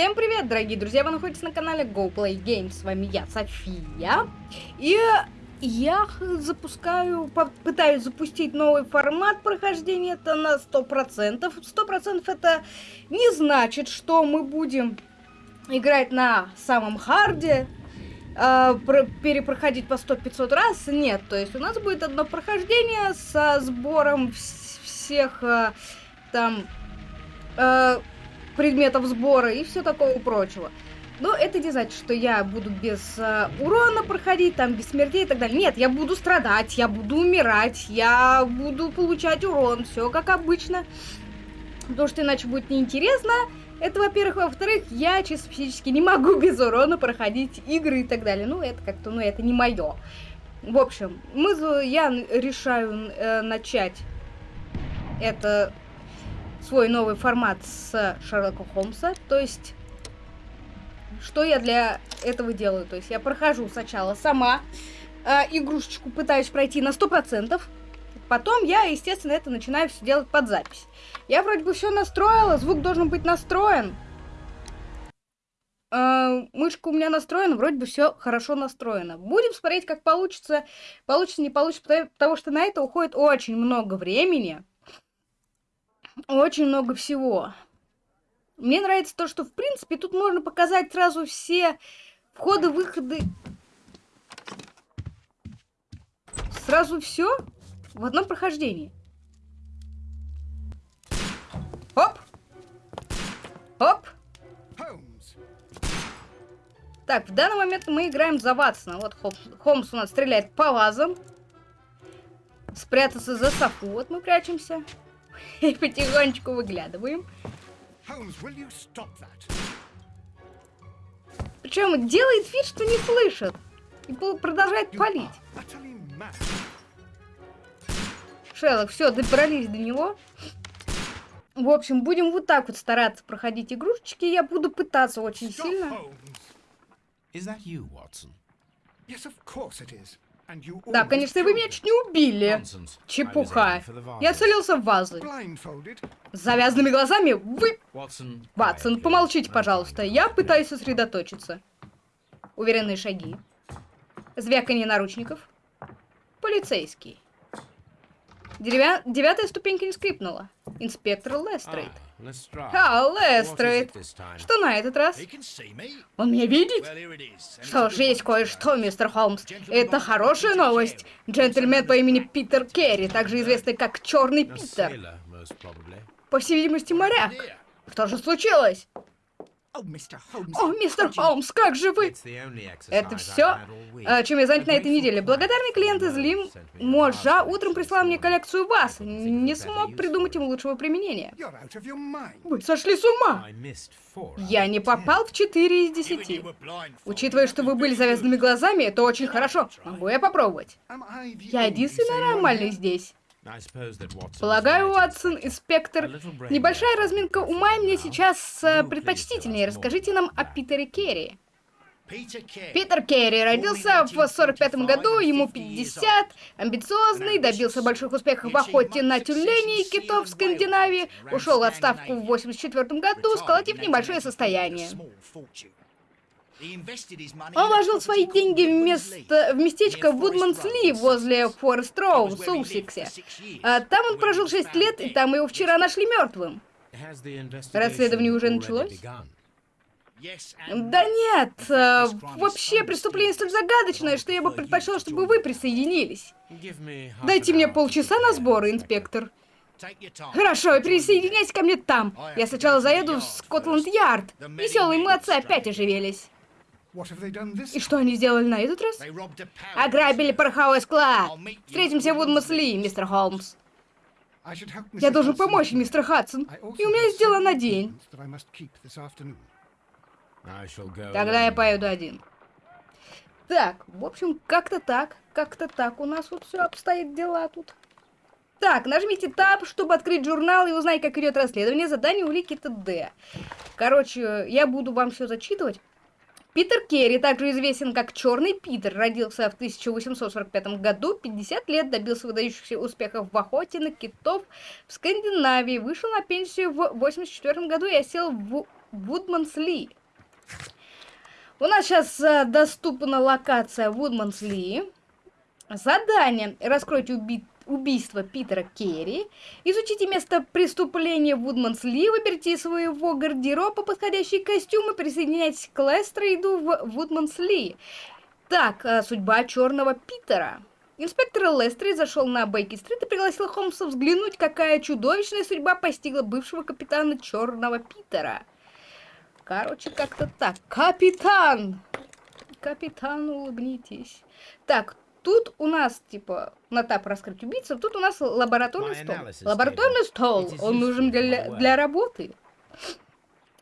Всем привет, дорогие друзья! Вы находитесь на канале GoPlay Games. С вами я, София. И я запускаю, пытаюсь запустить новый формат прохождения. Это на 100%. 100% это не значит, что мы будем играть на самом харде, э, перепроходить по 100-500 раз. Нет, то есть у нас будет одно прохождение со сбором всех э, там... Э, предметов сбора и все такого прочего. Но это не значит, что я буду без э, урона проходить, там, без смертей и так далее. Нет, я буду страдать, я буду умирать, я буду получать урон, все как обычно. Потому что иначе будет неинтересно. Это, во-первых. Во-вторых, я чисто физически не могу без урона проходить игры и так далее. Ну, это как-то, ну, это не мое. В общем, мы, я решаю э, начать это свой новый формат с Шерлока Холмса. То есть, что я для этого делаю? То есть, я прохожу сначала сама э, игрушечку, пытаюсь пройти на 100%. Потом я, естественно, это начинаю все делать под запись. Я вроде бы все настроила, звук должен быть настроен. Э, мышка у меня настроена, вроде бы все хорошо настроено. Будем смотреть, как получится. Получится, не получится, потому что на это уходит очень много времени очень много всего. Мне нравится то, что, в принципе, тут можно показать сразу все входы, выходы. Сразу все в одном прохождении. Оп! Оп! Так, в данный момент мы играем за Ватсона. Вот Холмс у нас стреляет по вазам. Спрятаться за Софу. Вот мы прячемся. И потихонечку выглядываем. Причем делает вид, что не слышит. И продолжает палить. Шеллок, все, добрались до него. В общем, будем вот так вот стараться проходить игрушечки. Я буду пытаться очень сильно. Is that you, Watson? Yes, of course it is. Да, конечно, вы меня чуть не убили. Чепуха. Я целился в вазы. С завязанными глазами вы... Ватсон, помолчите, пожалуйста. Я пытаюсь сосредоточиться. Уверенные шаги. Звяканье наручников. Полицейский. Деревя... Девятая ступенька не скрипнула. Инспектор Лестрейд. А, Лестрейд. Что на этот раз? Он меня видит? Что ж, есть кое-что, мистер Холмс. Это хорошая новость. Джентльмен по имени Питер Керри, также известный как Черный Питер. По всей видимости, моряк. Что же случилось? О, мистер Холмс, как же вы? Это все, а, чем я занят на этой неделе. Благодарный клиент из Лим Можа утром прислал мне коллекцию вас. Не смог придумать ему лучшего применения. Вы сошли с ума! Я не попал в 4 из 10. Учитывая, что вы были завязанными глазами, это очень хорошо. Могу я попробовать? Я единственный нормальный здесь. Полагаю, Уотсон, инспектор, небольшая разминка ума мне сейчас э, предпочтительнее. Расскажите нам о Питере Керри. Питер Керри. Родился в 45 году, ему 50, амбициозный, добился больших успехов в охоте на тюленей и китов в Скандинавии, ушел в отставку в 84 году, сколотив небольшое состояние. Он вложил свои деньги в, место, в местечко Вудманс-Ли возле Форест-Роу в Сусексе. А там он прожил 6 лет, и там его вчера нашли мертвым. Расследование уже началось? Да нет, э, вообще преступление столь загадочное, что я бы предпочел, чтобы вы присоединились. Дайте мне полчаса на сборы, инспектор. Хорошо, присоединяйтесь ко мне там. Я сначала заеду в Скотланд-Ярд. Веселые молодцы опять оживелись. И что они сделали на этот раз? Ограбили пороховой склад. Встретимся в Удмасли, мистер Холмс. Я должен помочь, мистер Хадсон. И у меня есть дело на день. Тогда я поеду один. Так, в общем, как-то так. Как-то так у нас вот все обстоит дела тут. Так, нажмите Tab, чтобы открыть журнал и узнать, как идет расследование, задание, улики, т.д. Короче, я буду вам все зачитывать. Питер Керри, также известен как Черный Питер, родился в 1845 году, 50 лет, добился выдающихся успехов в охоте на китов в Скандинавии, вышел на пенсию в 84 году и осел в Вудманс Ли. У нас сейчас э, доступна локация Вудманс Ли. Задание. Раскройте уби убийство Питера Керри. Изучите место преступления Вудманс Ли. Выберите своего гардероба подходящий костюм и присоединяйтесь к Лестрейду в Вудманс Ли. Так, э, судьба черного Питера. Инспектор Лестрейд зашел на Бейки-стрит и пригласил Холмса взглянуть, какая чудовищная судьба постигла бывшего капитана Черного Питера. Короче, как-то так. Капитан! Капитан, улыбнитесь. Так, Тут у нас, типа, на тап раскрыть убийцу, тут у нас лабораторный стол. Лабораторный стол, он нужен для, для работы.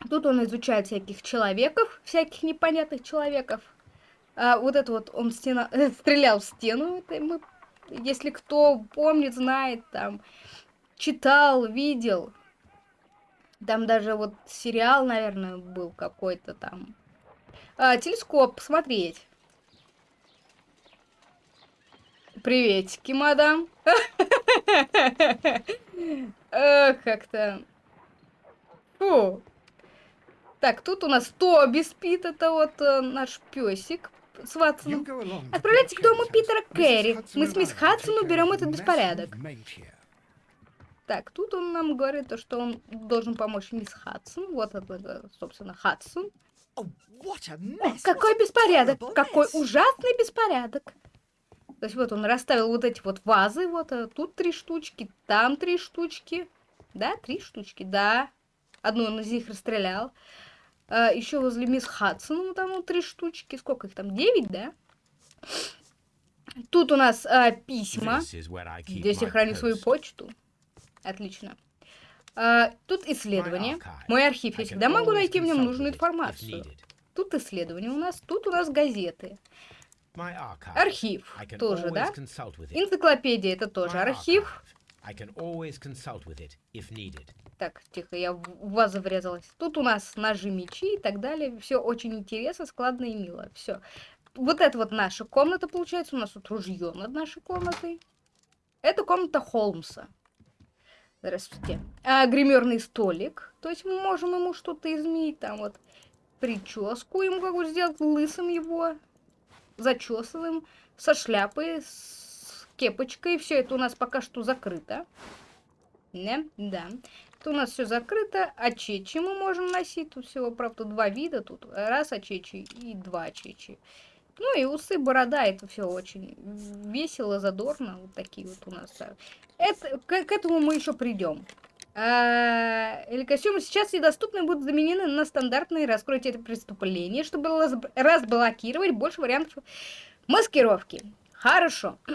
Тут он изучает всяких человеков, всяких непонятных человеков. А, вот это вот он стена, э, стрелял в стену. Это мы, если кто помнит, знает, там, читал, видел. Там даже вот сериал, наверное, был какой-то там. А, телескоп, посмотреть. Приветики, мадам. Как-то... Фу. Так, тут у нас Тоби спит, это вот э, наш песик с Ватсоном. Отправляйтесь к дому Питера Кэрри. Мы с мисс Хадсон уберем этот беспорядок. Так, тут он нам говорит, то, что он должен помочь мисс Хадсон. Вот это, собственно, Хадсон. Какой беспорядок! Какой ужасный беспорядок! То есть вот он расставил вот эти вот вазы, вот а тут три штучки, там три штучки. Да, три штучки, да. Одну он из них расстрелял. А, еще возле мисс Хадсон там вот три штучки. Сколько их там? Девять, да? Тут у нас а, письма. Здесь я храню свою почту. Отлично. А, тут исследование. Мой архив. Я всегда могу найти в нем нужную информацию. Тут исследование у нас. Тут у нас газеты. Архив тоже, да? Энциклопедия это тоже архив. Так, тихо, я в вазу врезалась. Тут у нас ножи, мечи и так далее. Все очень интересно, складно и мило. Все. Вот это вот наша комната, получается. У нас тут ружье над нашей комнатой. Это комната Холмса. Здравствуйте. А, гримерный столик. То есть мы можем ему что-то изменить. Там вот прическу ему какую сделать, лысым его зачесываем, со шляпой, с кепочкой. Все это у нас пока что закрыто. Не? Да. Это у нас все закрыто. Очечи мы можем носить. Тут всего, правда, два вида. Тут раз очечи и два очечи. Ну и усы, борода, это все очень весело, задорно. Вот такие вот у нас. Это, к, к этому мы еще придем. А, или костюмы сейчас недоступны будут заменены на стандартные. Раскройте это преступление, чтобы разблокировать больше вариантов маскировки. Хорошо.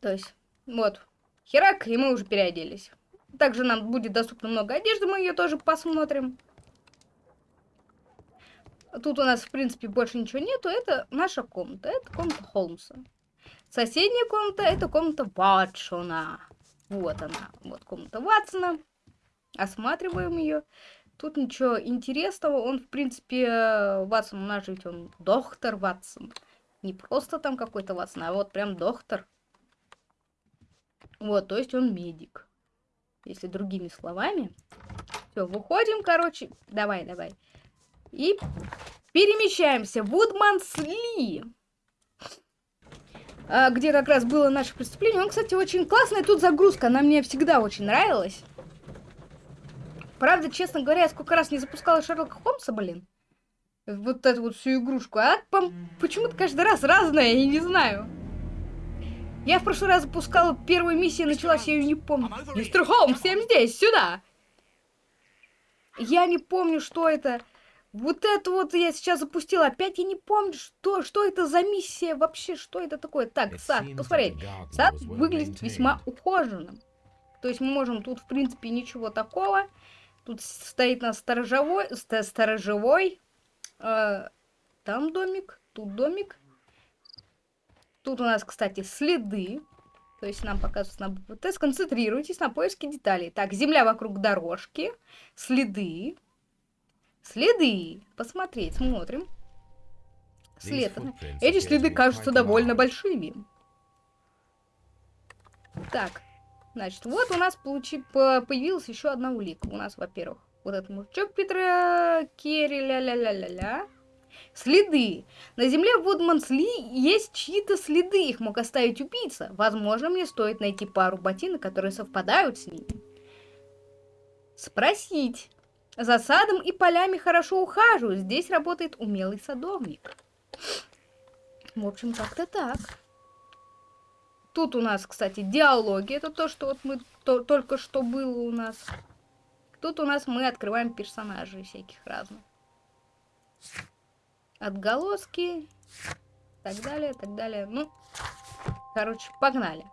То есть, вот. Херак, и мы уже переоделись. Также нам будет доступно много одежды, мы ее тоже посмотрим. Тут у нас, в принципе, больше ничего нету. Это наша комната. Это комната Холмса. Соседняя комната, это комната Ватшона. Вот она, вот комната Ватсона. Осматриваем ее. Тут ничего интересного. Он, в принципе, Ватсон, у нас же он доктор Ватсон. Не просто там какой-то Ватсон, а вот прям доктор. Вот, то есть он медик. Если другими словами. Все, выходим, короче. Давай, давай. И перемещаемся. Вудманс Ли. А, где как раз было наше преступление. Он, кстати, очень классная тут загрузка, она мне всегда очень нравилась. Правда, честно говоря, я сколько раз не запускала Шерлока Холмса, блин. Вот эту вот всю игрушку. А почему-то каждый раз разная, я не знаю. Я в прошлый раз запускала первую миссию, началась, я ее не помню. Мистер Холмс, я здесь, сюда! Я не помню, что это. Вот это вот я сейчас запустила. Опять я не помню, что, что это за миссия вообще, что это такое. Так, сад, посмотреть. Сад выглядит весьма ухоженным. То есть мы можем тут, в принципе, ничего такого. Тут стоит на сторожевой, сторожевой. Э, там домик, тут домик. Тут у нас, кстати, следы. То есть нам показывается на БПТ. Сконцентрируйтесь на поиске деталей. Так, земля вокруг дорожки. Следы. Следы. Посмотреть, смотрим. След. Эти следы кажутся довольно большими. Так, значит, вот у нас получи, появилась еще одна улика. У нас, во-первых, Вот этот мужичок Питера Керри, ля-ля-ля-ля-ля. Следы. На земле Вудмансли есть чьи-то следы, их мог оставить убийца. Возможно, мне стоит найти пару ботинок, которые совпадают с ними. Спросить. За садом и полями хорошо ухаживают. Здесь работает умелый садовник. В общем, как-то так. Тут у нас, кстати, диалоги. Это то, что вот мы то, только что было у нас. Тут у нас мы открываем персонажей всяких разных. Отголоски. Так далее, так далее. Ну, короче, погнали.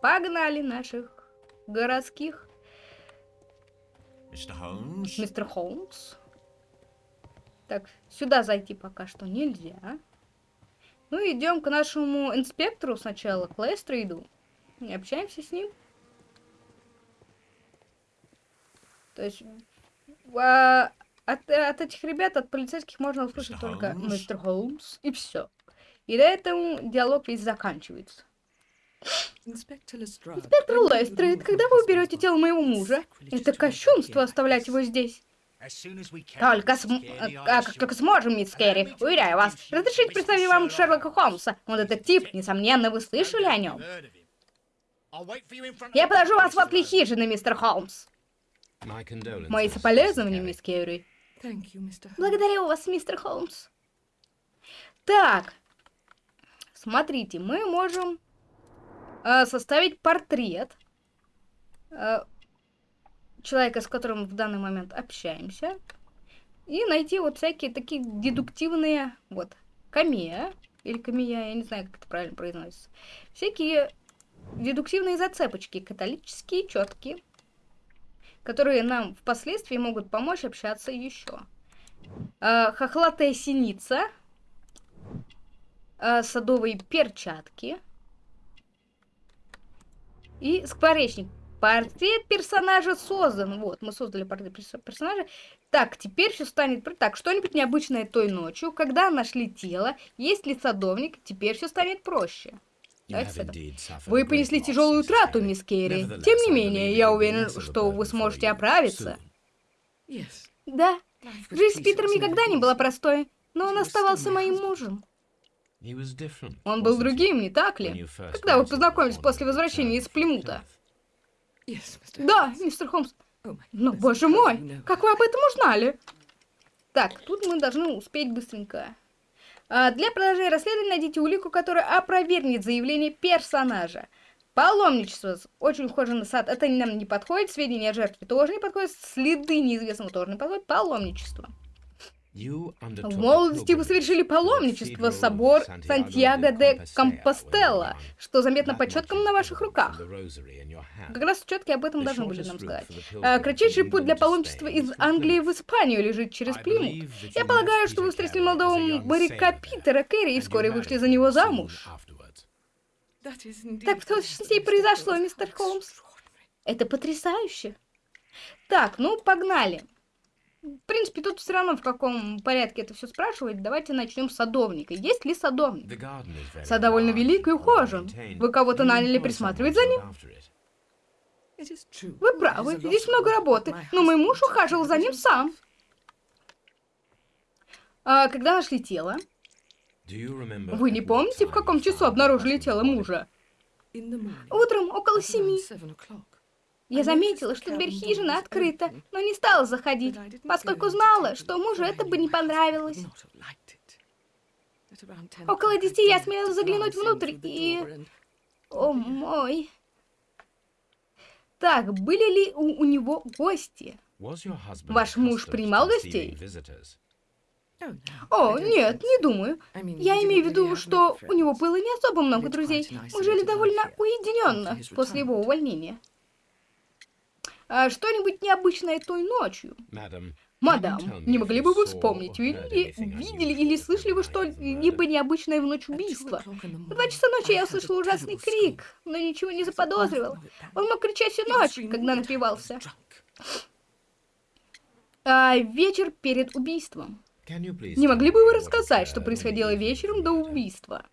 Погнали наших городских. Мистер Холмс. Так, сюда зайти пока что нельзя. Ну, идем к нашему инспектору сначала, к Лестрейду. И общаемся с ним. То есть, а, от, от этих ребят, от полицейских можно услышать Мистер только Холмс? мистер Холмс, и все. И на этом диалог весь заканчивается. Инспектор Лестрейд, когда вы уберете тело моего мужа? Это кощунство оставлять его здесь. Только, см- э, а, как только сможем, мисс Керри, уверяю вас. Разрешите представить вам Шерлока Холмса. Он детектив, несомненно, вы слышали о нем. Я подожду вас возле хижины, мистер Холмс. Мои соболезнования, мисс Керри. Благодарю вас, мистер Холмс. Так, смотрите, мы можем э, составить портрет э, человека, с которым в данный момент общаемся, и найти вот всякие такие дедуктивные, вот, камея, или камея, я не знаю, как это правильно произносится, всякие дедуктивные зацепочки, католические, четкие, которые нам впоследствии могут помочь общаться еще. Э, хохлатая синица, э, садовые перчатки и скворечник. Портрет персонажа создан. Вот, мы создали портрет перс- персонажа. Так, теперь все станет... Так, что-нибудь необычное той ночью, когда нашли тело, есть ли садовник, теперь все станет проще. Вы понесли тяжелую утрату, мисс Керри. Тем не менее, я уверен, что вы сможете оправиться. Да, жизнь с Питером никогда не была простой, но он оставался моим мужем. Он был другим, не так ли? Когда вы познакомились после возвращения из Плимута? Да, мистер Холмс. Но, боже мой, как вы об этом узнали? Так, тут мы должны успеть быстренько. А, для продолжения расследования найдите улику, которая опровергнет заявление персонажа. Паломничество. Очень похоже на сад. Это нам не подходит. Сведения о жертве тоже не подходят. Следы неизвестного тоже не подходят. Паломничество. В молодости вы совершили паломничество в собор Сантьяго де Компостела, что заметно по четкам на ваших руках. Как раз четки об этом должны были нам сказать. А, Кратчайший путь для паломничества из Англии в Испанию лежит через Плимут. Я полагаю, что вы встретили молодого моряка Питера Керри и вскоре вышли за него замуж. Так в точности и произошло, мистер Холмс. Это потрясающе. Так, ну погнали. В принципе, тут все равно в каком порядке это все спрашивать. Давайте начнем с садовника. Есть ли садовник? Сад довольно велик и ухожен. Вы кого-то наняли присматривать за ним? Вы правы, здесь много работы, но мой муж ухаживал за ним сам. А когда нашли тело? Вы не помните, в каком часу обнаружили тело мужа? Утром около семи. Я заметила, что дверь хижины открыта, но не стала заходить, поскольку знала, что мужу это бы не понравилось. Около десяти я смела заглянуть внутрь и... О мой. Так, были ли у, у него гости? Ваш муж принимал гостей? О, нет, не думаю. Я имею в виду, что у него было не особо много друзей. Мы жили довольно уединенно после его увольнения. А что-нибудь необычное той ночью? Мадам, не могли бы вы вспомнить, видели, видели или слышали вы что-либо необычное в ночь убийства? В два часа ночи я услышала ужасный крик, но ничего не заподозривал. Он мог кричать всю ночь, когда напивался. А, вечер перед убийством. Не могли бы вы рассказать, что происходило вечером до убийства?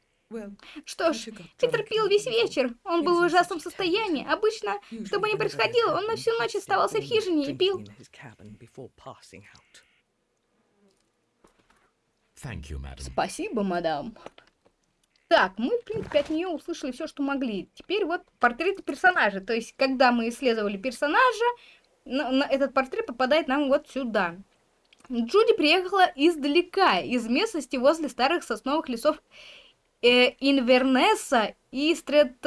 Что ж, Питер пил весь вечер. Он был в ужасном состоянии. Обычно, что бы ни происходило, он на всю ночь оставался в хижине и пил. Спасибо, мадам. Так, мы, в принципе, от нее услышали все, что могли. Теперь вот портреты персонажа. То есть, когда мы исследовали персонажа, на, на этот портрет попадает нам вот сюда. Джуди приехала издалека, из местности возле старых сосновых лесов э, Инвернесса и Стрет...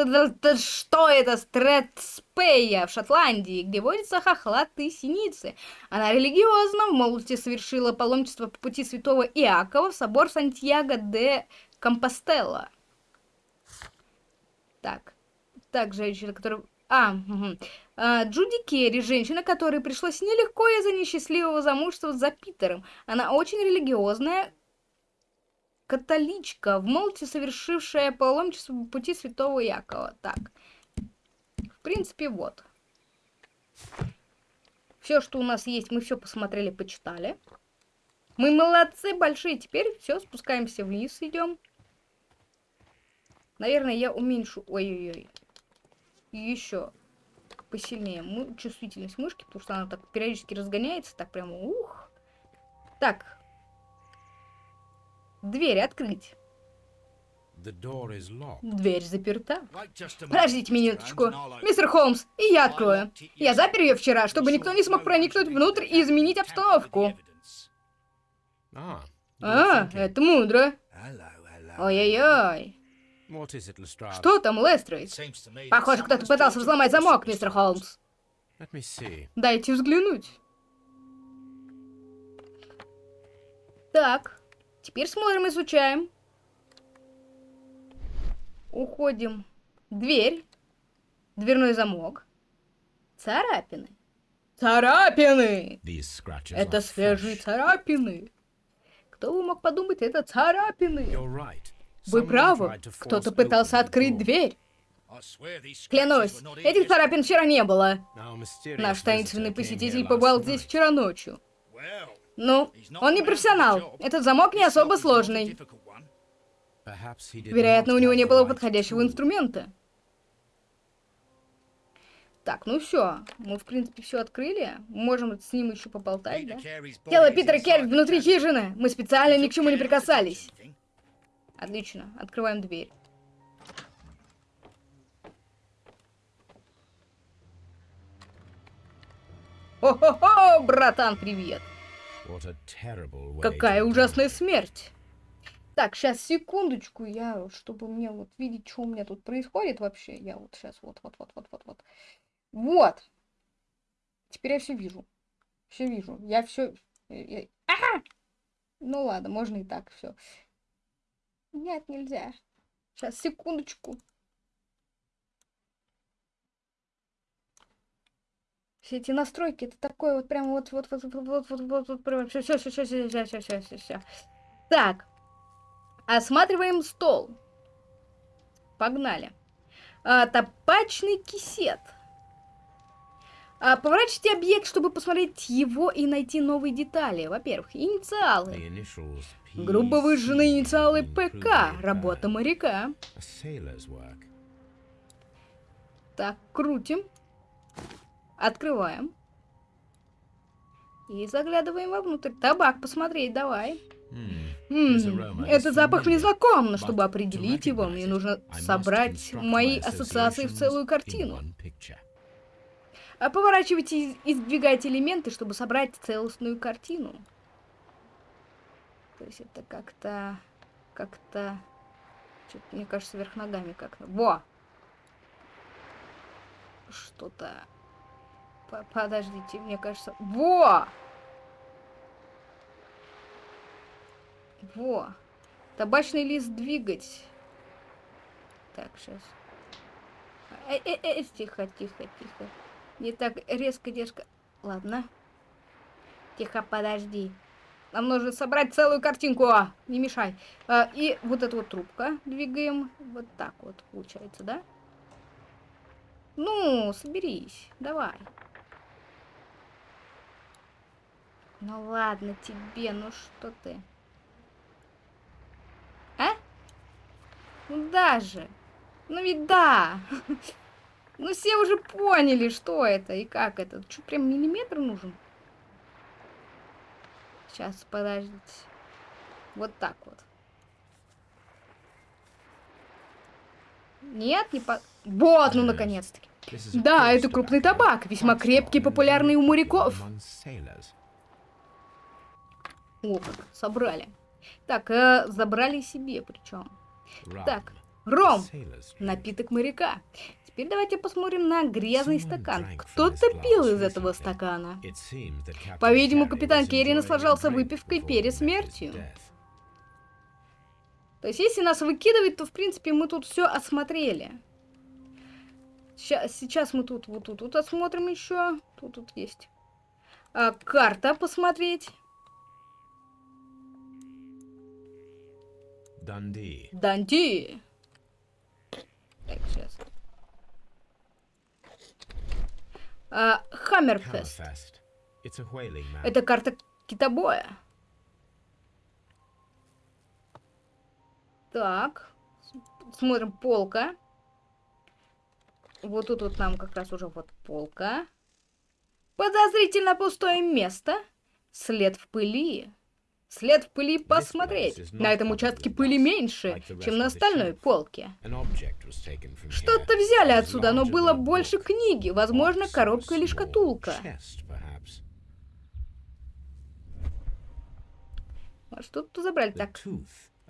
Что это? Стретспея в Шотландии, где водятся хохлатые синицы. Она религиозна, в молодости совершила паломничество по пути святого Иакова в собор Сантьяго де Компостела. Так. Так, женщина, которая... А, угу. Джуди Керри, женщина, которой пришлось нелегко из-за несчастливого замужества за Питером. Она очень религиозная, католичка, в молодости совершившая паломничество по пути святого Якова. Так. В принципе, вот. Все, что у нас есть, мы все посмотрели, почитали. Мы молодцы большие. Теперь все, спускаемся вниз, идем. Наверное, я уменьшу... Ой-ой-ой. Еще посильнее чувствительность мышки, потому что она так периодически разгоняется. Так прямо... Ух. Так, Дверь открыть. Дверь заперта. Подождите минуточку. Мистер Холмс, и я открою. Я запер ее вчера, чтобы никто не смог проникнуть внутрь и изменить обстановку. А, это мудро. Ой-ой-ой. Что там, Лестрейд? Похоже, кто-то пытался взломать замок, мистер Холмс. Дайте взглянуть. Так. Теперь смотрим, изучаем. Уходим. Дверь. Дверной замок. Царапины. Царапины! Это свежие царапины. Кто бы мог подумать, это царапины. Вы правы. Кто-то пытался открыть дверь. Клянусь, этих царапин вчера не было. Наш таинственный посетитель побывал здесь вчера ночью. Ну, он не профессионал. Этот замок не особо сложный. Вероятно, у него не было подходящего инструмента. Так, ну все. Мы, в принципе, все открыли. Можем с ним еще поболтать, да? Тело Питера Керри внутри хижины. Мы специально ни к чему не прикасались. Отлично. Открываем дверь. О-хо-хо, братан, привет. Какая ужасная смерть. Так, сейчас, секундочку, я, чтобы мне вот видеть, что у меня тут происходит вообще, я вот сейчас, вот, вот, вот, вот, вот, вот. Вот. Теперь я все вижу. Все вижу. Я все... Я... Ага! Ну ладно, можно и так все. Нет, нельзя. Сейчас, секундочку. Все эти настройки, это такое вот прям вот вот вот вот вот вот вот вот прям все все все все все все все все все все. Так, осматриваем стол. Погнали. А, топачный кисет. А, поворачивайте объект, чтобы посмотреть его и найти новые детали. Во-первых, инициалы. Грубо выжженные инициалы ПК. Работа моряка. Так, крутим. Открываем. И заглядываем вовнутрь. Табак посмотреть, давай. М это запах мне знаком, но чтобы определить его, мне нужно собрать мои ассоциации в целую картину. А поворачивайте и сдвигайте элементы, чтобы собрать целостную картину. То есть это как-то... Как-то... Мне кажется, вверх ногами как-то. Во! Что-то Подождите, мне кажется... Во! Во! Табачный лист двигать. Так, сейчас. Э -э -э тихо, тихо, тихо. Не так резко, резко. Ладно. Тихо, подожди. Нам нужно собрать целую картинку. А, не мешай. А, и вот эту вот трубка двигаем. Вот так вот получается, да? Ну, соберись. Давай. Ну ладно тебе, ну что ты? А? Ну даже. Ну ведь да. Ну все уже поняли, что это и как это. Что, прям миллиметр нужен? Сейчас, подождите. Вот так вот. Нет, не по... Вот, ну наконец-таки. Да, это крупный табак, весьма крепкий, популярный у моряков. О, как, собрали. Так, э, забрали себе причем. Так, ром, напиток моряка. Теперь давайте посмотрим на грязный стакан. Кто-то пил из этого стакана. По-видимому, капитан Керри наслаждался выпивкой перед смертью. То есть, если нас выкидывать, то, в принципе, мы тут все осмотрели. Сейчас, сейчас мы тут, вот тут, тут осмотрим еще. Тут, тут есть. А, карта посмотреть. Данди. Данди. Так, сейчас. А, Хаммерфест. Это карта китобоя. Так. Смотрим, полка. Вот тут вот нам как раз уже вот полка. Подозрительно пустое место. След в пыли. След в пыли посмотреть. На этом участке пыли меньше, чем на остальной полке. Что-то взяли отсюда, но было больше книги. Возможно, коробка или шкатулка. А что тут забрали так?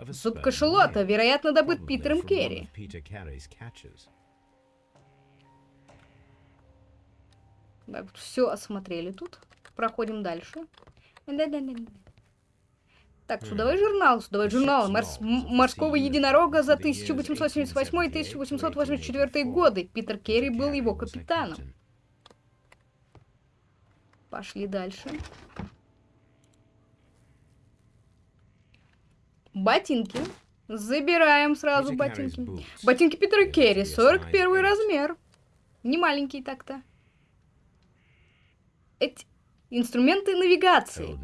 Зуб кашелота, вероятно, добыт Питером Керри. Так, все осмотрели тут. Проходим дальше. Так, судовой журнал, судовой журнал Морс морского единорога за 1878-1884 годы. Питер Керри был его капитаном. Пошли дальше. Ботинки. Забираем сразу ботинки. Ботинки Питера Керри, 41 размер. Не маленький так-то. Эти инструменты навигации.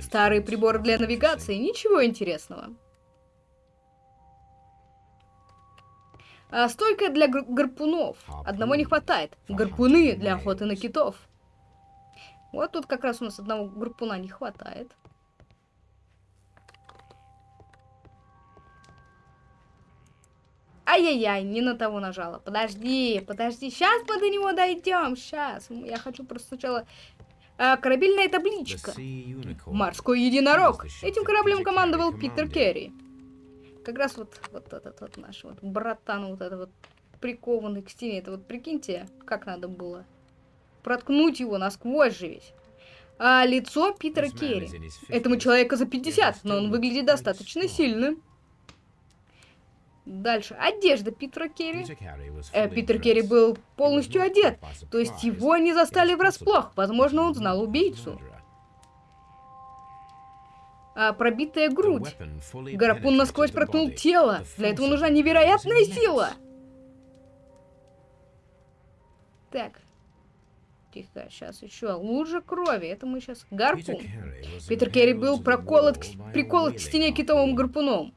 Старые приборы для навигации. Ничего интересного. А стойка для гар гарпунов. Одного не хватает. Гарпуны для охоты на китов. Вот тут как раз у нас одного гарпуна не хватает. Ай-яй-яй, не на того нажала. Подожди, подожди. Сейчас мы до него дойдем. Сейчас. Я хочу просто сначала... А, корабельная табличка. Морской единорог. Этим кораблем командовал Питер Керри. Как раз вот, вот этот вот наш вот братан, вот этот вот прикованный к стене. Это вот прикиньте, как надо было. Проткнуть его насквозь же ведь. А лицо Питера Керри. Этому человеку за 50, но он выглядит достаточно сильным. Дальше. Одежда Питера Керри. Э, Питер Керри был полностью одет, то есть его не застали врасплох. Возможно, он знал убийцу. А, пробитая грудь. Гарпун насквозь проткнул тело. Для этого нужна невероятная сила. Так. Тихо, сейчас еще. Лужа крови. Это мы сейчас... Гарпун. Питер Керри был проколот приколот к стене китовым гарпуном.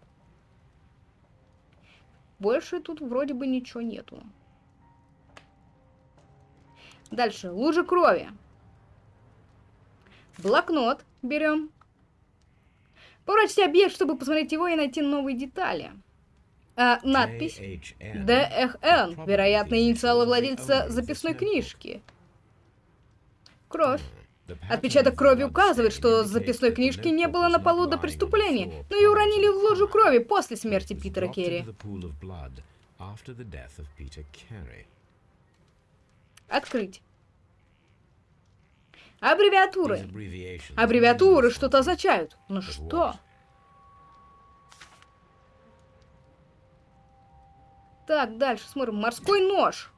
Больше тут вроде бы ничего нету. Дальше. Лужа крови. Блокнот берем. Поворачивайте объект, чтобы посмотреть его и найти новые детали. А, надпись ДХН. Вероятно, инициалы владельца записной книжки. Кровь. Отпечаток крови указывает, что записной книжки не было на полу до преступления, но и уронили в лужу крови после смерти Питера Керри. Открыть. Аббревиатуры. Аббревиатуры что-то означают. Ну что? Так, дальше смотрим. Морской нож.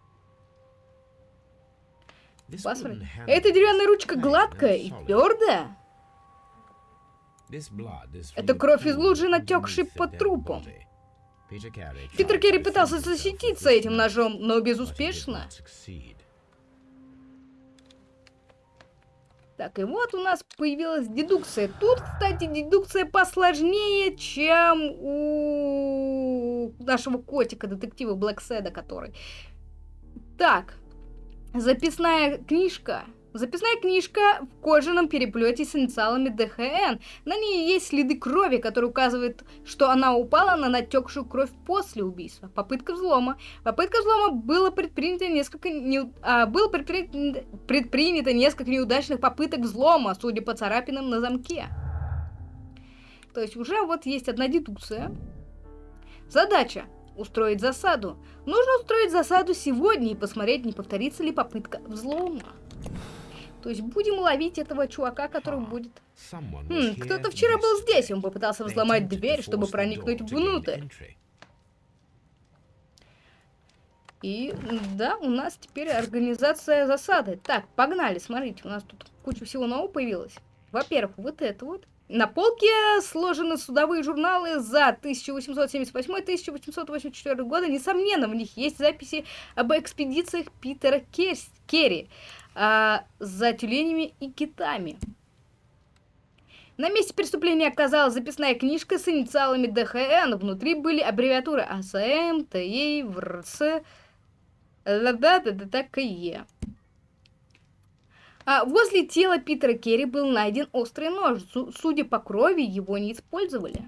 Посмотри. Эта деревянная ручка гладкая и твердая. Это кровь из лужи, натекшей под трупом. Питер Керри пытался защититься этим ножом, но безуспешно. Так, и вот у нас появилась дедукция. Тут, кстати, дедукция посложнее, чем у нашего котика, детектива Блэкседа, который. Так, записная книжка. Записная книжка в кожаном переплете с инициалами ДХН. На ней есть следы крови, которые указывают, что она упала на натекшую кровь после убийства. Попытка взлома. Попытка взлома было предпринято несколько не... а, было предпринято... предпринято несколько неудачных попыток взлома, судя по царапинам на замке. То есть уже вот есть одна дедукция. Задача устроить засаду. Нужно устроить засаду сегодня и посмотреть, не повторится ли попытка взлома. То есть будем ловить этого чувака, который будет... Хм, кто-то вчера был здесь, он попытался взломать дверь, чтобы проникнуть внутрь. И да, у нас теперь организация засады. Так, погнали, смотрите, у нас тут куча всего нового появилось. Во-первых, вот это вот. На полке сложены судовые журналы за 1878-1884 года. Несомненно, в них есть записи об экспедициях Питера Керри а, за тюленями и китами. На месте преступления оказалась записная книжка с инициалами ДХН. Внутри были аббревиатуры АСМ, ТИ, ВРС, ЛДТКЕ. А возле тела Питера Керри был найден острый нож. Судя по крови, его не использовали.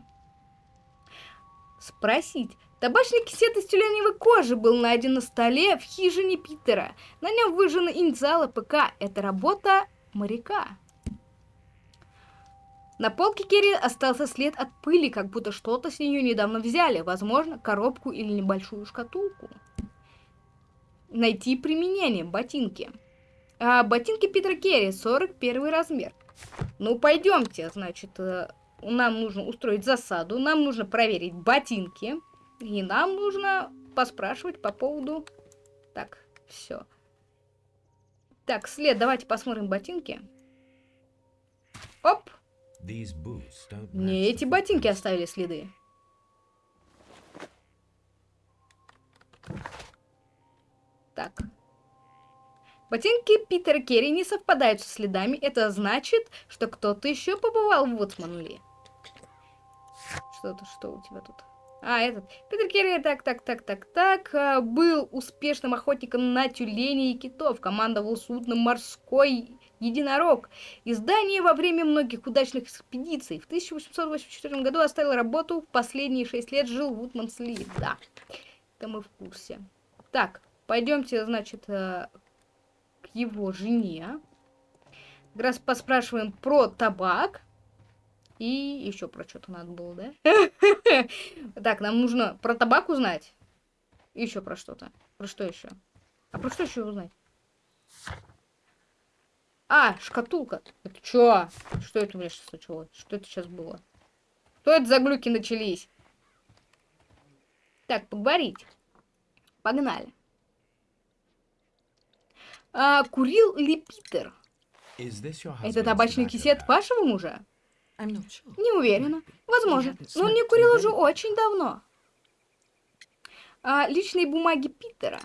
Спросить. Табачный кисет из тюленевой кожи был найден на столе в хижине Питера. На нем выжжены инициалы ПК. Это работа моряка. На полке Керри остался след от пыли, как будто что-то с нее недавно взяли. Возможно, коробку или небольшую шкатулку. Найти применение. Ботинки. А, ботинки Питера Керри, 41 размер. Ну, пойдемте, значит, э, нам нужно устроить засаду, нам нужно проверить ботинки, и нам нужно поспрашивать по поводу... Так, все. Так, след, давайте посмотрим ботинки. Оп! Не эти ботинки оставили следы. Так. Ботинки Питера Керри не совпадают со следами. Это значит, что кто-то еще побывал в Вудсманли. Что-то, что у тебя тут? А, этот. Питер Керри, так, так, так, так, так, а, был успешным охотником на тюленей и китов. Командовал судном «Морской единорог». Издание во время многих удачных экспедиций. В 1884 году оставил работу. Последние шесть лет жил в Вудмансли. Да, это мы в курсе. Так, пойдемте, значит, э, его жене. Как раз поспрашиваем про табак. И еще про что-то надо было, да? Так, нам нужно про табак узнать. Еще про что-то. Про что еще? А про что еще узнать? А, шкатулка. Это что? Что это у меня сейчас началось? Что это сейчас было? Что это за глюки начались? Так, поговорить. Погнали. А, курил ли Питер? Это табачный кисет вашего мужа? Не уверена. Возможно. Но он не курил уже очень давно. А, личные бумаги Питера.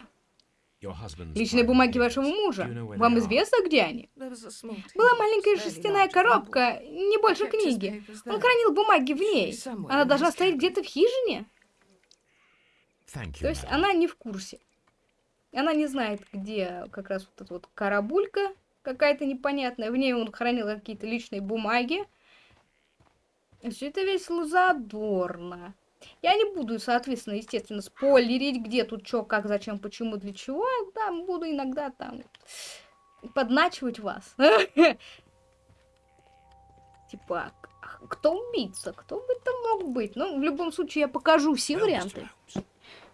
Личные бумаги вашего мужа. Вам известно, где они? Была маленькая шерстяная коробка, не больше книги. Он хранил бумаги в ней. Она должна стоять где-то в хижине. То есть она не в курсе. Она не знает, где как раз вот эта вот карабулька какая-то непонятная. В ней он хранил какие-то личные бумаги. Все это весело задорно. Я не буду, соответственно, естественно, спойлерить, где тут что, как, зачем, почему, для чего. Да, буду иногда там подначивать вас. Типа, кто убийца? Кто бы это мог быть? Ну, в любом случае, я покажу все варианты.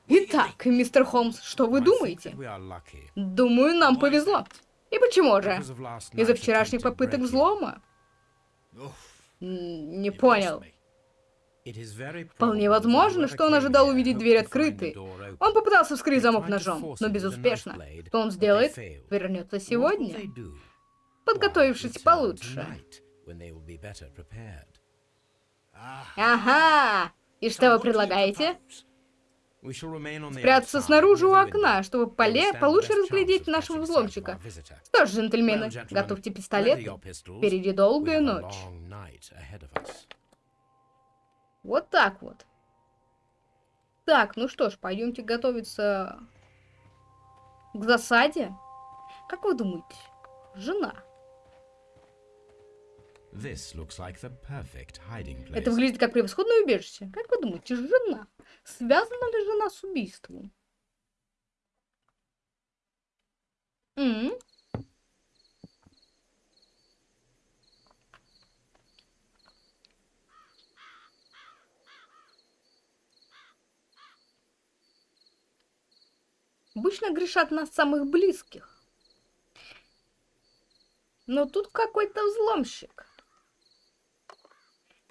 Итак, мистер Холмс, что вы думаете? Думаю, нам повезло. И почему же? Из-за вчерашних попыток взлома? Не понял. Вполне возможно, что он ожидал увидеть дверь открытой. Он попытался вскрыть замок ножом, но безуспешно. Что он сделает? Вернется сегодня, подготовившись получше. Ага! И что вы предлагаете? Спрятаться снаружи у окна, чтобы поле получше разглядеть нашего взломщика. Что ж, джентльмены, готовьте пистолет. Впереди долгая ночь. Вот так вот. Так, ну что ж, пойдемте готовиться к засаде. Как вы думаете, жена? Like. Это выглядит как превосходное убежище. Как вы думаете, жена? Связана ли жена с убийством? М? Обычно грешат на самых близких. Но тут какой-то взломщик.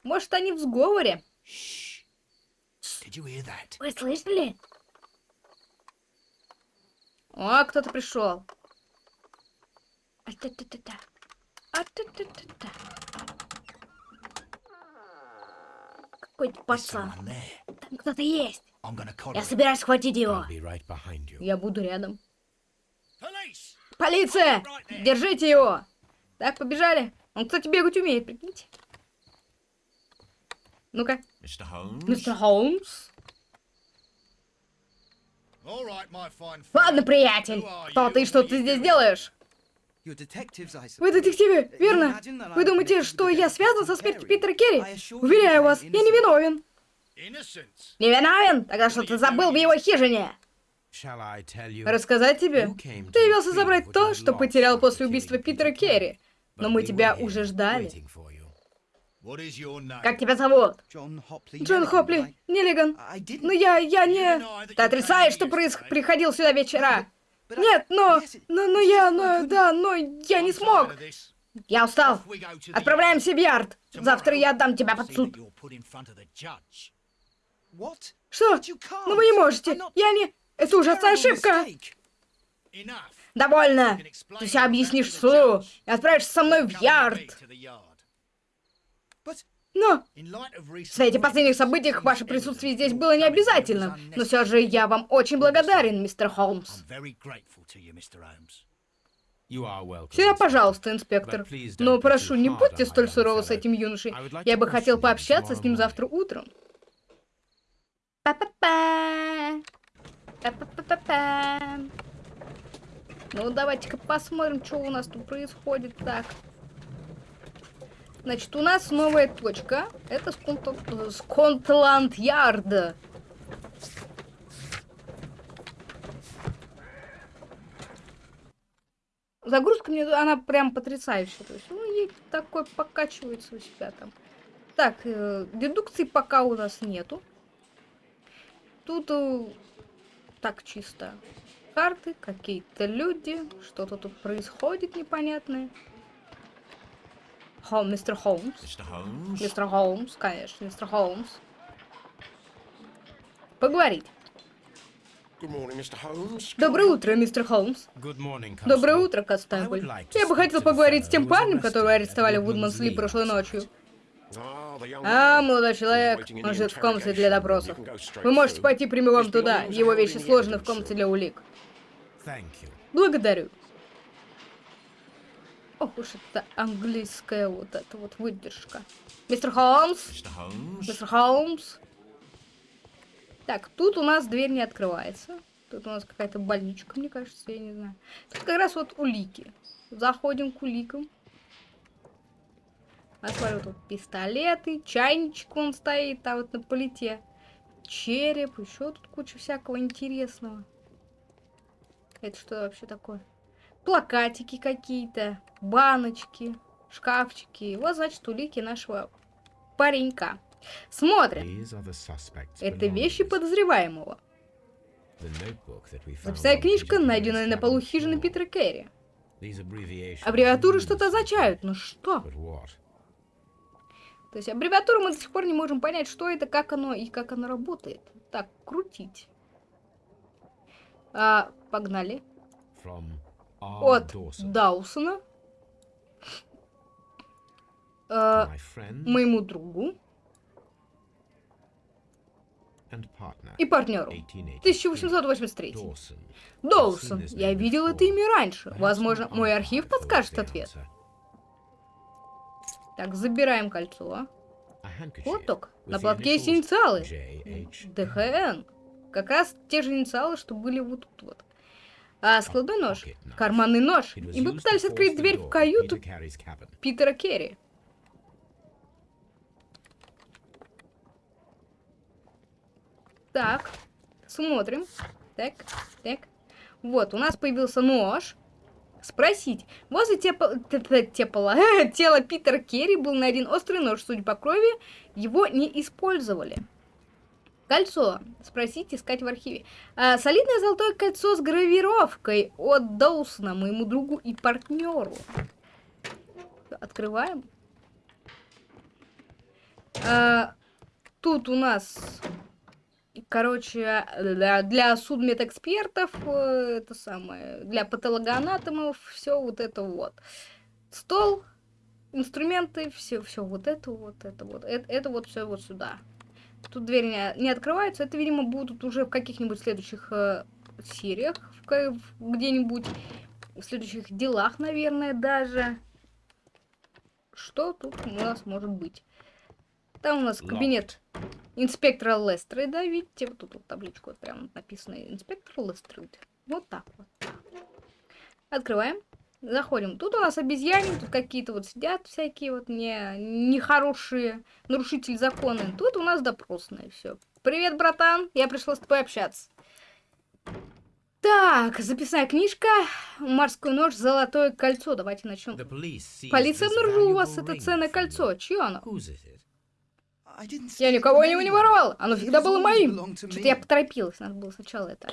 Может, они в сговоре? Shh. Did you hear that? Вы слышали? О, кто-то пришел. А-та-та-та-та. А-та-та-та-та. Какой-то There's пацан. someone there. Там кто-то есть. I'm gonna collar Я him. собираюсь схватить его. I'll be right behind you. Я буду рядом. Police! Полиция! Держите его! Так, побежали. Он, кстати, бегать умеет, прикиньте. Ну-ка, Mr. Holmes? fine friend. Ладно, приятель. Кто ты, что ты здесь делаешь? Вы детективы, верно? Вы думаете, что я связан со смертью Питера Керри? Уверяю вас, я не виновен. Не виновен? Тогда что ты забыл в его хижине? Рассказать тебе? Ты явился забрать то, что потерял после убийства Питера. Керри. Но мы тебя уже ждали. Как тебя зовут? Джон Хопли. I, I didn't. Ну я, я не... Ты отрицаешь, что проис- приходил сюда вечера? Нет, но... Но, но я, но... Да, но я не смог. Я устал. Отправляемся в Ярд. Завтра я отдам тебя под суд. Что? Ну вы не можете. Я не... Это ужасная ошибка. Довольно. Ты все объяснишь суду и отправишься со мной в Ярд. Но в свете последних событиях ваше присутствие здесь было не coming was обязательным. Но все же я вам очень благодарен, мистер Холмс. Всегда пожалуйста, инспектор. Но прошу, не будьте столь суровы с этим юношей. Я бы хотел пообщаться с ним завтра утром. Па-па-па. Па-па-па-па. Ну, давайте-ка посмотрим, что у нас тут происходит. Так. Значит, у нас новая точка. Это Сконт- Скотланд-Ярд. Загрузка мне, она прям потрясающая. То есть, ну, ей такой покачивается у себя там. Так, э, дедукции пока у нас нету. Тут э, так чисто. Карты, какие-то люди, что-то тут происходит непонятное. Хо, мистер Холмс. Mr. Holmes? Мистер Холмс, конечно, мистер Холмс. Поговорить. Доброе утро, мистер Холмс. Доброе утро, Констебль. Я бы хотел поговорить с тем парнем, которого арестовали в Вудмансли прошлой ночью. Ah, А, молодой человек, он ждет в комнате для допросов. Вы можете пойти прямиком туда. Его вещи сложены в комнате для улик. Благодарю. Ох уж это английская вот эта вот выдержка. Мистер Холмс? Мистер Холмс? Так, тут у нас дверь не открывается. Тут у нас какая-то больничка, мне кажется, я не знаю. Тут как раз вот улики. Заходим к уликам. Я смотрю, тут пистолеты, чайничек он стоит там вот на плите. Череп, еще тут куча всякого интересного. Это что вообще такое? Плакатики какие-то, баночки, шкафчики. Вот, значит, улики нашего паренька. Смотрим. Это вещи подозреваемого. Записная книжка, найденная на полу хижины. Питера Керри. Аббревиатуры что-то означают, но что? But what? То есть аббревиатуру мы до сих пор не можем понять, что это, как оно и как оно работает. Так, крутить. А, погнали. From От Даусона. friend моему другу и партнеру. 1883. 1883. Dawson. Доусон. Я видел это имя раньше. Возможно, мой архив подскажет ответ. Так, забираем кольцо. Вот только. На платке есть инициалы. ДХН. Как раз те же инициалы, что были вот тут вот. А складной нож, карманный нож. И мы пытались открыть дверь в каюту Питера Керри. Так, смотрим. Так, так. Вот, у нас появился нож. Спросить. Возле тепла, тепла, тела Питера Керри был найден острый нож. Судя по крови, его не использовали. Кольцо. Спросить, искать в архиве. А, солидное золотое кольцо с гравировкой от Доусона, моему другу и партнеру. Открываем. А, тут у нас Короче, для, судмедэкспертов, э, это самое, для патологоанатомов, все вот это вот. Стол, инструменты, все, все вот это вот, это вот, это, это вот все вот сюда. Тут двери не, не открываются, это, видимо, будут уже в каких-нибудь следующих э, сериях, где-нибудь, в следующих делах, наверное, даже. Что тут у нас может быть? Там у нас кабинет инспектора Лестрейда. Видите, вот тут вот табличку вот прям написано инспектор Лестрейд. Вот так вот. Открываем. Заходим. Тут у нас обезьяне, тут какие-то вот сидят всякие вот не, нехорошие нарушители закона. Тут у нас допросная. Все. Привет, братан. Я пришла с тобой общаться. Так, записная книжка, морской нож, золотое кольцо. Давайте начнем. Полиция обнаружила у вас это ценное кольцо. Чье оно? Я никого его не воровал. Оно всегда было моим. Что-то я поторопилась. Надо было сначала это.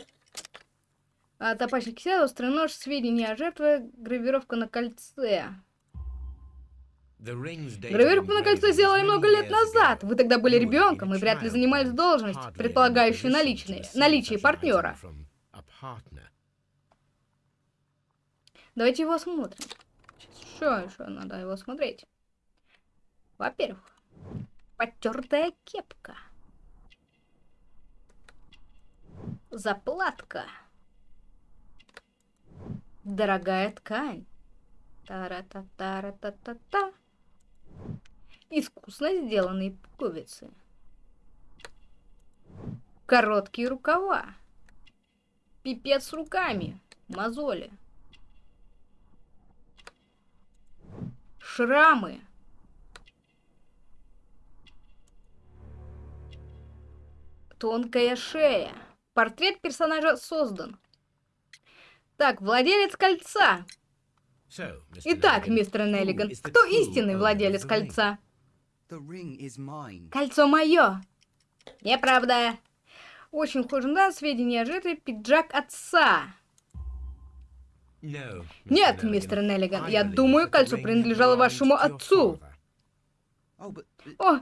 А, топачный кисель, острый нож, сведения о жертве, гравировка на кольце. Гравировку на кольце сделали много лет назад. Вы тогда были ребенком и вряд ли занимались должностью, предполагающей наличные, наличие партнера. Давайте его осмотрим. Что еще надо его смотреть? Во-первых, потертая кепка. Заплатка. Дорогая ткань. Тара-та-тара-та-та-та. Искусно сделанные пуговицы. Короткие рукава. Пипец с руками. Мозоли. Шрамы. Тонкая шея. Портрет персонажа создан. Так, владелец кольца. Итак, мистер Неллиган, кто истинный владелец кольца? Кольцо мое. Неправда. Очень похоже на сведения о жертве пиджак отца. Нет, мистер Неллиган, я думаю, кольцо принадлежало вашему отцу. О,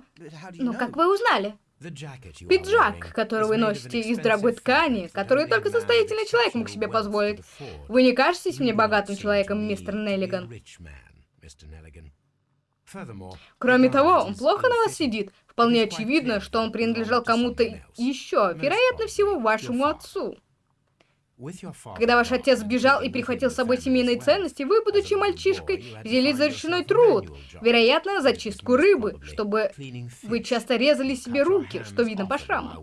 ну как вы узнали? Пиджак, который вы носите из дорогой ткани, который только состоятельный человек мог себе позволить. Вы не кажетесь мне богатым человеком, мистер Неллиган? Кроме того, он плохо на вас сидит. Вполне очевидно, что он принадлежал кому-то еще, вероятно всего, вашему отцу. Когда ваш отец сбежал и прихватил с собой семейные ценности, вы, будучи мальчишкой, взялись за ручной труд, вероятно, за чистку рыбы, чтобы вы часто резали себе руки, что видно по шраму.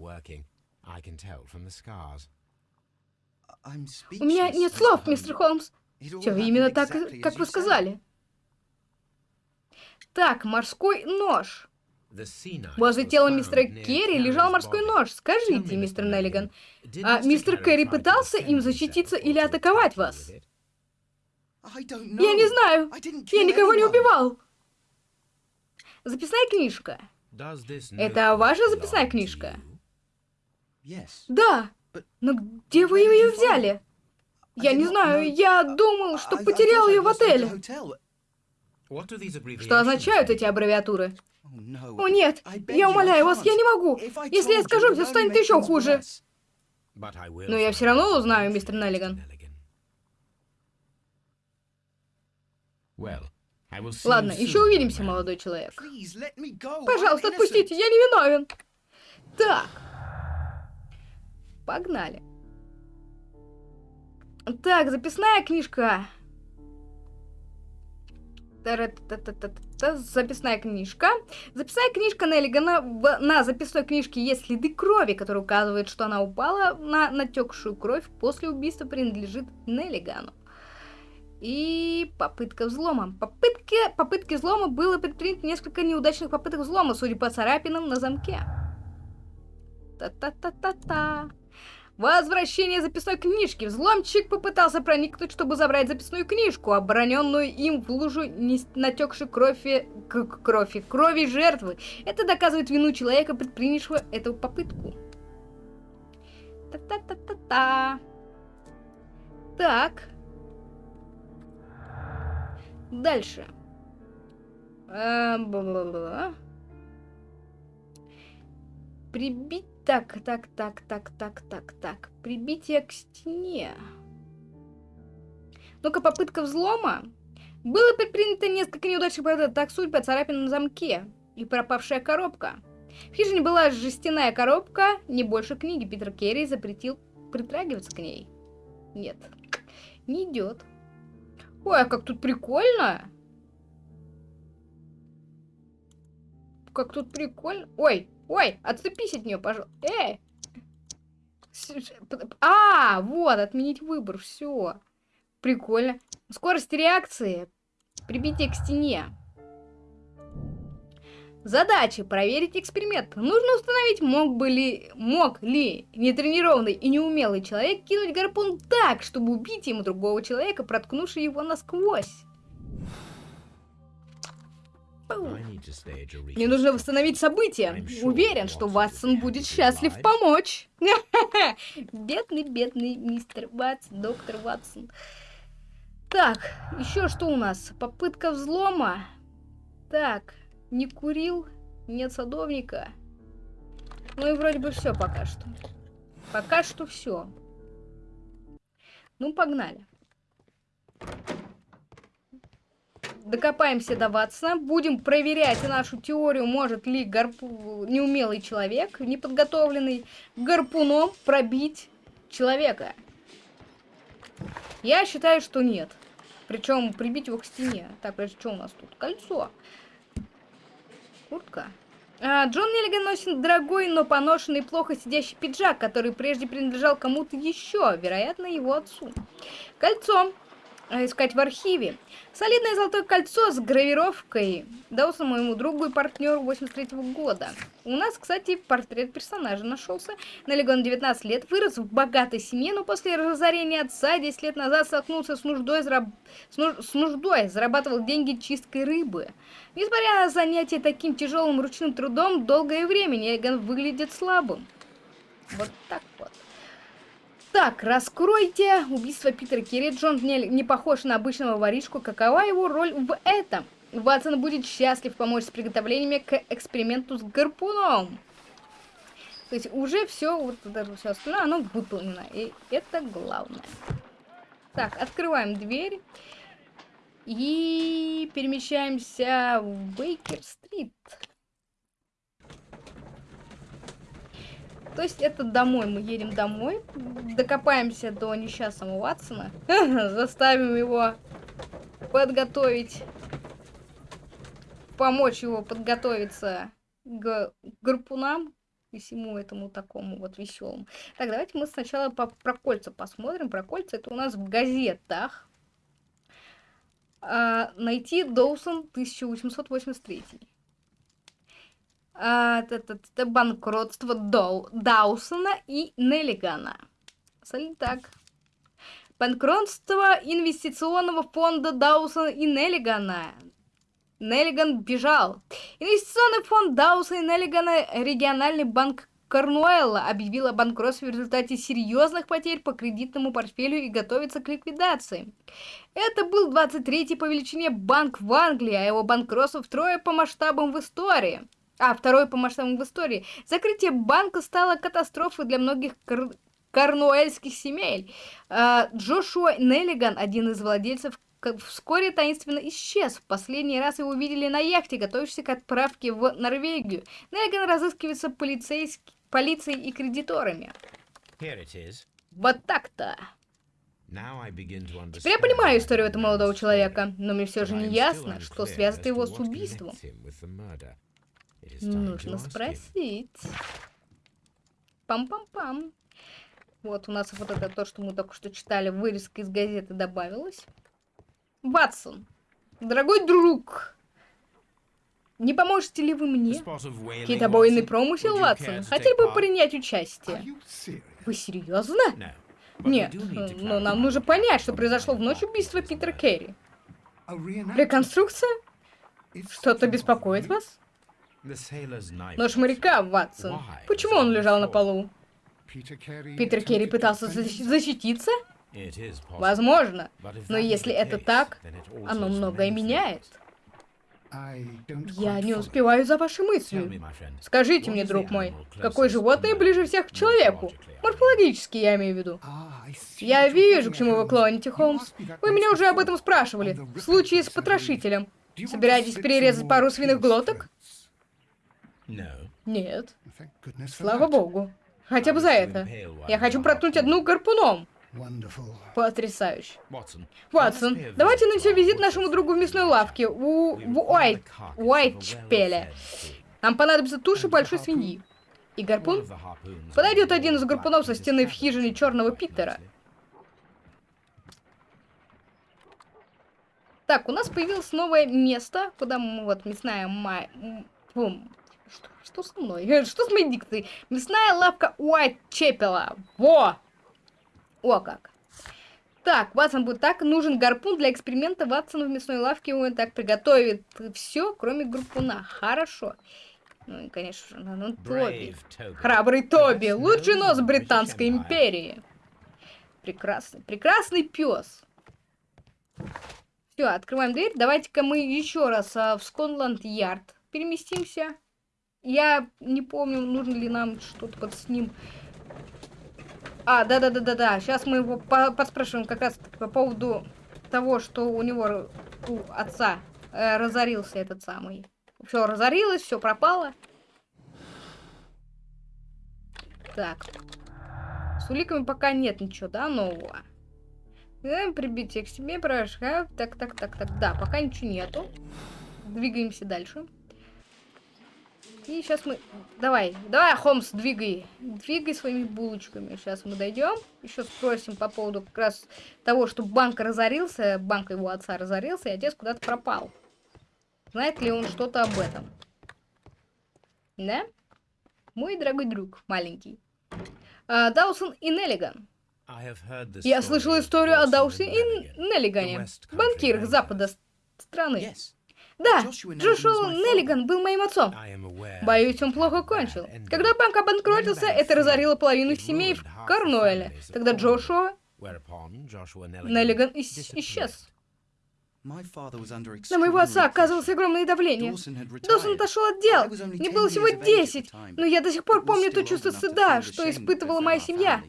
У меня нет слов, мистер Холмс. Все именно так, как вы сказали. Так, морской нож. Возле тела мистера Керри лежал морской нож. Скажите, мистер Неллиган, а мистер Керри пытался им защититься или атаковать вас? Я не знаю. Я никого не убивал. Записная книжка. Это ваша записная книжка? Да. Но где вы ее взяли? Я не знаю, я думал, что потерял ее в отеле. Что означают эти аббревиатуры? О нет, я умоляю вас, я не могу. Если я скажу, все станет еще хуже. Но я все равно узнаю, мистер Неллиган. Ладно, еще увидимся, молодой человек. Пожалуйста, отпустите, я не виновен. Так. Погнали. Так, записная книжка. Та-ра-та-та-та-та. Записная книжка. Записная книжка Неллигана. В- На записной книжке есть следы крови, которые указывают, что она упала на натекшую кровь после убийства принадлежит Неллигану. И попытка взлома. Попытки, попытки взлома было предпринято несколько неудачных попыток взлома, судя по царапинам на замке. Та-та-та-та-та. Возвращение записной книжки. Взломщик попытался проникнуть, чтобы забрать записную книжку, обороненную им в лужу натекшей крови, крови, крови жертвы. Это доказывает вину человека, предпринявшего эту попытку. Та-та-та-та-та. Так. Дальше. А, бла-бла-бла. Прибить... Так, так, так, так, так, так, так. Прибитие к стене. Ну-ка, попытка взлома. Было предпринято несколько неудачных попыток, так судьба, царапина на замке и пропавшая коробка. В хижине была жестяная коробка, не больше книги. Питер Керри запретил притрагиваться к ней. Нет, не идет. Ой, а как тут прикольно! Как тут прикольно. Ой, ой, отступись от нее, пожалуйста. Эй! А, вот, отменить выбор, все. Прикольно. Скорость реакции. Прибитие к стене. Задача проверить эксперимент. Нужно установить, мог бы ли, мог ли нетренированный и неумелый человек кинуть гарпун так, чтобы убить ему другого человека, проткнувши его насквозь. Мне нужно восстановить события. Уверен, что Ватсон будет счастлив помочь. Бедный, бедный мистер Ватсон, доктор Ватсон. Так, еще что у нас? Попытка взлома. Так, не курил, нет садовника. Ну и вроде бы все пока что. Пока что все. Ну, погнали. Докопаемся до Ватсона, будем проверять нашу теорию, может ли гарпу... неумелый человек, неподготовленный, гарпуном пробить человека. Я считаю, что нет. Причем прибить его к стене. Так, подожди, что у нас тут? Кольцо. Куртка. А, Джон Неллиган носит дорогой, но поношенный, плохо сидящий пиджак, который прежде принадлежал кому-то еще, вероятно, его отцу. Кольцо. А, Искать в архиве. Солидное золотое кольцо с гравировкой. Дался моему другу и партнеру 83 -го года. У нас, кстати, портрет персонажа нашелся. Налегон 19 лет, вырос в богатой семье, но после разорения отца 10 лет назад столкнулся с нуждой, зараб- с, нуж- с нуждой зарабатывал деньги чисткой рыбы. Несмотря на занятие таким тяжелым ручным трудом, долгое время Нелеган выглядит слабым. Вот так вот. Так, раскройте убийство Питера Керри. Джон не, не похож на обычного воришку. Какова его роль в этом? Ватсон будет счастлив помочь с приготовлениями к эксперименту с гарпуном. То есть уже все, вот даже все остальное, оно выполнено. И это главное. Так, открываем дверь. И перемещаемся в Бейкер-стрит. То есть это домой, мы едем домой, докопаемся до несчастного Ватсона, заставим его подготовить, помочь его подготовиться к гарпунам и всему этому такому вот веселому. Так, давайте мы сначала по, про кольца посмотрим. Про кольца это у нас в газетах. А, найти Доусон 1883. А, банкротство Доу, Даусона и Неллигана. Соль- Так. Банкротство инвестиционного фонда Даусона и Неллигана. Неллиган бежал. Инвестиционный фонд Даусона и Неллигана, региональный банк Корнуэлла, объявил о банкротстве в результате серьезных потерь по кредитному портфелю и готовится к ликвидации. Это был 23-й по величине банк в Англии, а его банкротство втрое по масштабам в истории. А, второй по масштабам в истории. Закрытие банка стало катастрофой для многих кор... корнуэльских семей. А, Джошуа Неллиган, один из владельцев, вскоре таинственно исчез. В последний раз его видели на яхте, готовящейся к отправке в Норвегию. Неллиган разыскивается полицейск... полицией и кредиторами. Вот так-то. Теперь я понимаю историю этого молодого человека, но мне все же не ясно, что связано его с убийством. Нужно спросить. Пам-пам-пам. Вот у нас вот это то, что мы только что читали, вырезка из газеты добавилась. Ватсон, дорогой друг, не поможете ли вы мне? Китобойный промысел, Ватсон. Хотели бы принять участие? Вы серьезно? Нет, но нам нужно понять, что произошло в ночь убийства Питера Керри. Реконструкция? Что-то беспокоит вас? Нож моряка, Ватсон. Почему он лежал на полу? Питер Керри пытался защититься? Возможно. Но если это так, оно многое меняет. Я не успеваю за вашей мыслью. Скажите мне, друг мой, какое животное ближе всех к человеку? Морфологически, я имею в виду. Я вижу, к чему вы клоните, Холмс. Вы меня уже об этом спрашивали. В случае с потрошителем. Собираетесь перерезать пару свиных глоток? Нет. Слава богу. Хотя бы за это. Я хочу проткнуть одну гарпуном. Потрясающе. Ватсон, давайте нанесем визит нашему другу в мясной лавке у... в Уайт... Уайтчпеле. Нам понадобится туши большой свиньи. И гарпун? Подойдет один из гарпунов со стены в хижине Черного Питера. Так, у нас появилось новое место, куда мы, вот, мясная май... Бум. Что, что со мной? Что с моей дикцией? Мясная лавка Уайтчепела. Во! О как. Так, Ватсон будет так. Нужен гарпун для эксперимента. Ватсон в мясной лавке он так приготовит все, кроме гарпуна. Хорошо. Ну и, конечно же, ну, Тоби. Храбрый Тоби. Лучший нос Британской империи. Прекрасный, прекрасный пес. Все, открываем дверь. Давайте-ка мы еще раз а, в Скотланд-Ярд переместимся. Я не помню, нужно ли нам что-то под с ним а, да-да-да-да-да. Сейчас мы его по поспрашиваем как раз по поводу того, что у него, у отца, э, разорился этот самый. Все разорилось, все пропало. Так. С уликами пока нет ничего, да, нового? Прибитие к себе, порошка. Так, так, так, так. Да, пока ничего нету. Двигаемся дальше. И сейчас мы... Давай, давай, Холмс, двигай. Двигай своими булочками. Сейчас мы дойдем. Еще спросим по поводу как раз того, что банк разорился. Банк его отца разорился, и отец куда-то пропал. Знает ли он что-то об этом? Да? Мой дорогой друг, маленький. А, Даусон и Неллиган. Я слышал историю о Даусе и Неллигане, банкирах запада страны. Да, Джошуа Неллиган был моим отцом. Боюсь, он плохо кончил. Когда банк обанкротился, это разорило половину семей в Корнуэле. Тогда Джошуа Неллиган исчез. На моего отца оказывалось огромное давление. Доусон отошел от дел. Мне было всего 10, но я до сих пор помню то чувство стыда, что испытывала моя семья.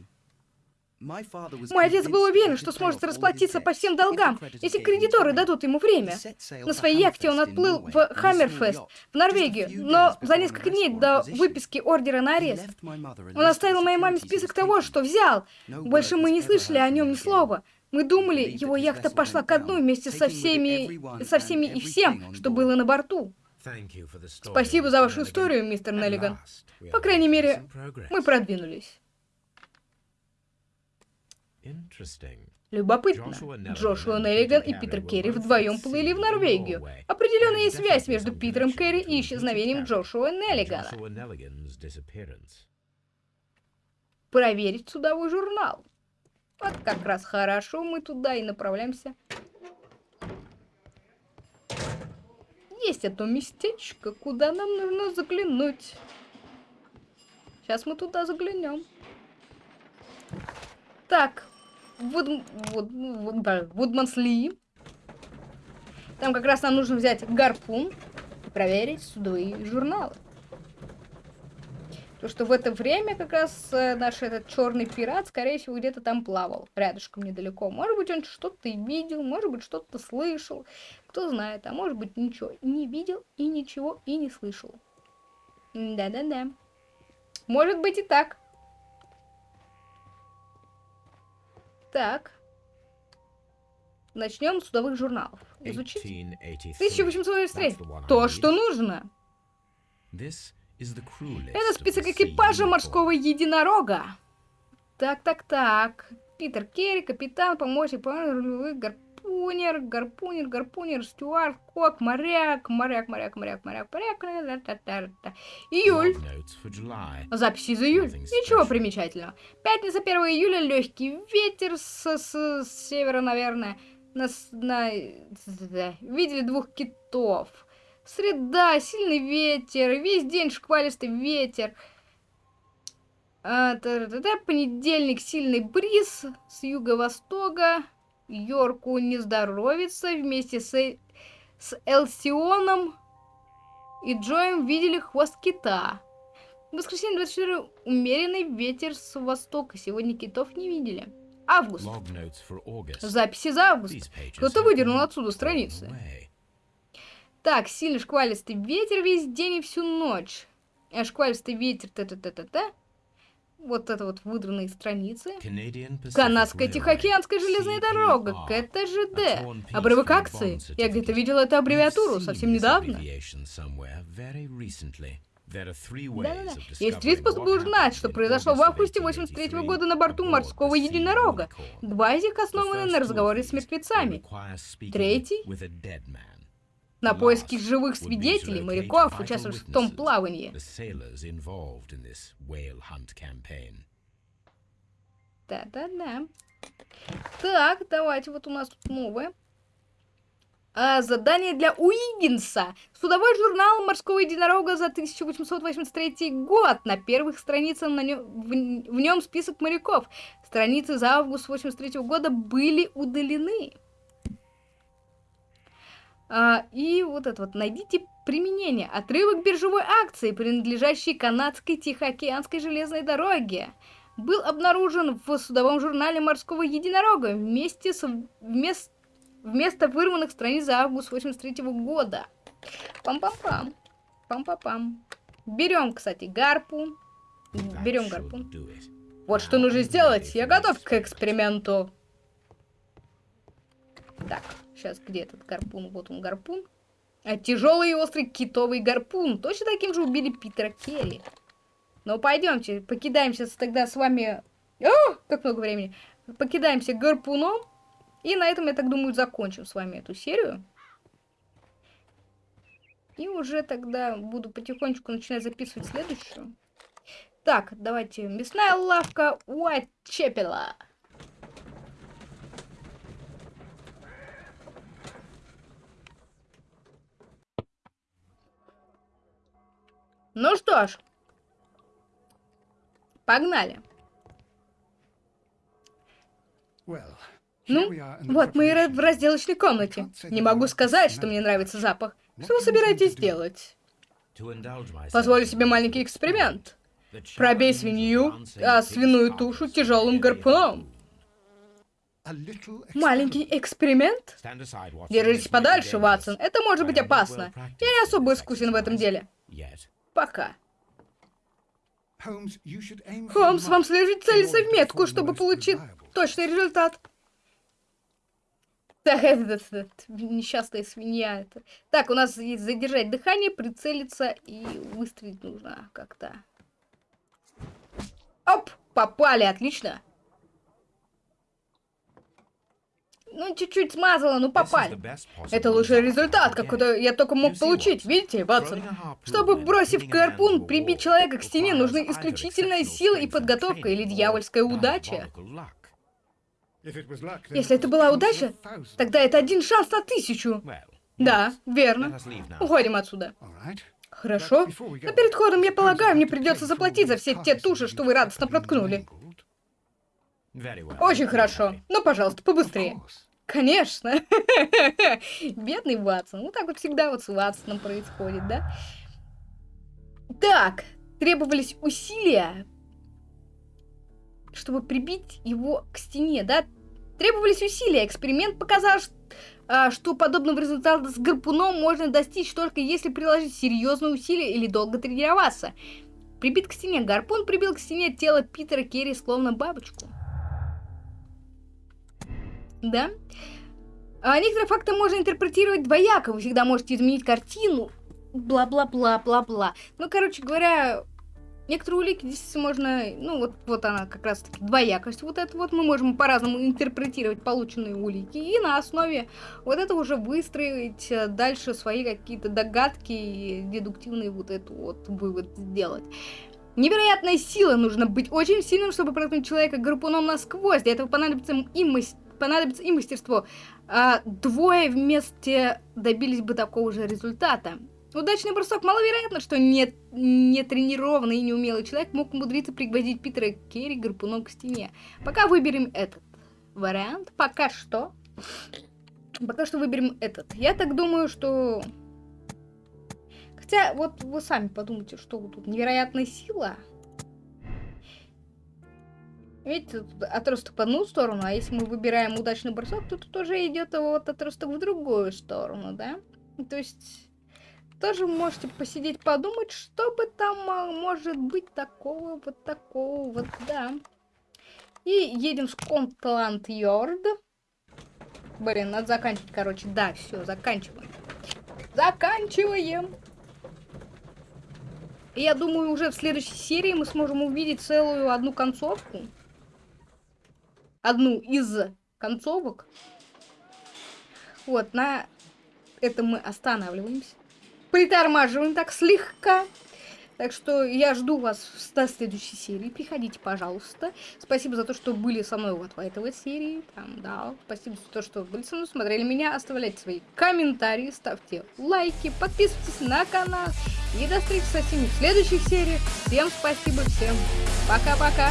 Мой отец был уверен, что сможет расплатиться по всем долгам, если кредиторы дадут ему время. На своей яхте он отплыл в Хаммерфест, в Норвегию, но за несколько дней до выписки ордера на арест. Он оставил моей маме список того, что взял. Больше мы не слышали о нем ни слова. Мы думали, его яхта пошла ко дну вместе со всеми, со всеми и всем, что было на борту. Спасибо за вашу историю, мистер Неллиган. По крайней мере, мы продвинулись. Любопытно. Джошуа Неллиган и Питер Керри вдвоем плыли в Норвегию. Определенная есть связь между Питером Керри и исчезновением Джошуа Неллигана. Проверить судовой журнал. Вот как раз хорошо, мы туда и направляемся. Есть это местечко, куда нам нужно заглянуть. Сейчас мы туда заглянем. Так, Вуд... Вуд... Вуд... Да, Вудмансли. Там как раз нам нужно взять гарпун и проверить судовые журналы. Потому что в это время как раз э, наш этот черный пират, скорее всего, где-то там плавал, рядышком недалеко. Может быть, он что-то и видел, может быть, что-то слышал. Кто знает, а может быть, ничего не видел и ничего и не слышал. Да-да-да. Может быть и так. Так. Начнем с судовых журналов. Изучить. 1883. 1883. То, что нужно. Это список экипажа морского единорога. Так, так, так. Питер Керри, капитан, помощник, помощник, гарпунер, гарпунер, гарпунер, стюард, кок, моряк, моряк, моряк, моряк, моряк, моряк. та-та-та-та. Июль. Записи за июль. Ничего примечательного. Пятница 1 июля, легкий ветер с, с- с севера, наверное. На, на- Видели двух китов. Среда, сильный ветер, весь день шквалистый ветер. А, та-та-та, понедельник, сильный бриз с юго-востока. Йорку не здоровится вместе с, Э- с Элсионом и Джоем видели хвост кита. В воскресенье 24 умеренный ветер с востока. Сегодня китов не видели. Август. Записи за август. Кто-то выдернул отсюда страницы. Так, сильный шквалистый ветер весь день и всю ночь. А шквалистый ветер, та-та-та-та-та. Вот это вот выдранные страницы. Канадская Тихоокеанская железная дорога, КТЖД. Обрывок акции. Я где-то видела эту аббревиатуру совсем недавно. Да-да-да. Есть три способа узнать, что произошло в августе 83 года на борту морского единорога. Два из них основаны на разговоре с мертвецами. Третий на поиски живых свидетелей, моряков, участвовавших в том плавании. Да-да-да. Так, давайте, вот у нас тут новое. А, задание для Уиггинса. Судовой журнал морского единорога за 1883 год. На первых страницах на нем, в, в нем список моряков. Страницы за август 83 года были удалены. А, и вот это вот. Найдите применение. Отрывок биржевой акции, принадлежащей канадской Тихоокеанской железной дороге, был обнаружен в судовом журнале морского единорога вместе с вместо, вместо вырванных страниц за август 83 года. Пам-пам-пам. Пам-пам-пам. Берем, кстати, гарпун. Берем гарпун. Вот что нужно сделать. Я готов к эксперименту. Так, сейчас где этот гарпун? Вот он гарпун. А тяжелый и острый китовый гарпун. Точно таким же убили Питера Керри. Ну, пойдемте, покидаемся тогда с вами... О, как много времени. Покидаемся гарпуном. И на этом, я так думаю, закончим с вами эту серию. И уже тогда буду потихонечку начинать записывать следующую. Так, давайте. Мясная лавка Уайтчепела. Ну что ж. Погнали. Ну, вот мы и в разделочной комнате. Не могу сказать, что мне нравится запах. Что вы собираетесь делать? Позволю себе маленький эксперимент. Пробей свинью, а свиную тушу тяжелым гарпуном. Маленький эксперимент? Держитесь подальше, Ватсон. Это может быть опасно. Я не особо искусен в этом деле. Пока. Холмс, вам следует целиться в метку, чтобы получить точный результат. Так, это, это, это, несчастная свинья. Это. Так, у нас есть задержать дыхание, прицелиться и выстрелить нужно как-то. Оп! Попали, отлично. Ну, чуть-чуть смазала, ну попали. Это лучший результат, какой я только мог получить. Видите, Ватсон? Чтобы, бросив гарпун, прибить человека к стене, нужны исключительная сила и подготовка или дьявольская удача. Если это была удача, тогда это один шанс на тысячу. Да, верно. Уходим отсюда. Хорошо. Но перед ходом, я полагаю, мне придется заплатить за все те туши, что вы радостно проткнули. Очень хорошо. Ну, пожалуйста, побыстрее. Конечно. Бедный Ватсон. Вот так вот всегда вот с Ватсоном происходит, да? Так, требовались усилия, чтобы прибить его к стене, да? Требовались усилия. Эксперимент показал, а, что подобного результата с гарпуном можно достичь только если приложить серьезные усилия или долго тренироваться. Прибит к стене. Гарпун прибил к стене тело Питера Керри словно бабочку. Да? А некоторые факты можно интерпретировать двояко. Вы всегда можете изменить картину. Бла-бла-бла-бла-бла. Ну, короче говоря, некоторые улики здесь можно... Ну, вот, вот она как раз-таки двоякость. Вот это вот мы можем по-разному интерпретировать полученные улики. И на основе вот этого уже выстроить э, дальше свои какие-то догадки и дедуктивный вот эту вот вывод сделать. Невероятная сила. Нужно быть очень сильным, чтобы проткнуть человека гарпуном насквозь. Для этого понадобится и, мас... понадобится и мастерство. А двое вместе добились бы такого же результата. Удачный бросок. Маловероятно, что не, не тренированный и неумелый человек мог умудриться пригвоздить Питера Керри гарпуном к стене. Пока выберем этот вариант. Пока что. Пока что выберем этот. Я так думаю, что... Хотя, вот вы сами подумайте, что тут невероятная сила. Видите, отросток в одну сторону, а если мы выбираем удачный бросок, то тут уже идет вот отросток в другую сторону, да? То есть тоже можете посидеть, подумать, что бы там а, может быть такого, вот такого, вот, да. И едем в Скотланд-Йорд. Блин, надо заканчивать, короче. Да, все, заканчиваем. Заканчиваем. И я думаю, уже в следующей серии мы сможем увидеть целую одну концовку одну из концовок. Вот, на этом мы останавливаемся. Притормаживаем так слегка. Так что я жду вас в следующей серии. Приходите, пожалуйста. Спасибо за то, что были со мной вот в этой серии. Там, да. Спасибо за то, что были со мной, смотрели меня. Оставляйте свои комментарии, ставьте лайки, подписывайтесь на канал. И до встречи со всеми в следующих сериях. Всем спасибо, всем пока-пока.